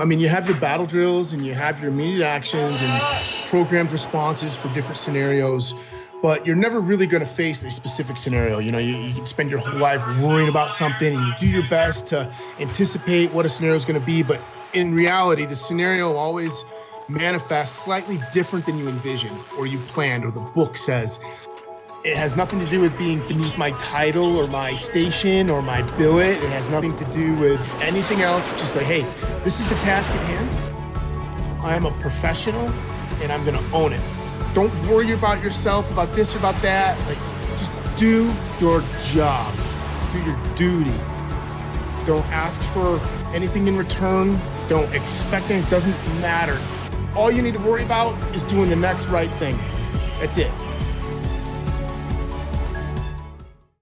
I mean, you have your battle drills and you have your immediate actions and programmed responses for different scenarios, but you're never really going to face a specific scenario. You know, you, you, can spend your whole life worrying about something and you do your best to anticipate what a scenario is going to be, but in reality, the scenario always manifests slightly different than you envisioned or you planned or the book says. It has nothing to do with being beneath my title or my station or my billet. It has nothing to do with anything else. Just like, hey, this is the task at hand. I am a professional and I'm going to own it. Don't worry about yourself, about this or about that. Like, just do your job, do your duty. Don't ask for anything in return. Don't expect anything. It doesn't matter. All you need to worry about is doing the next right thing. That's it.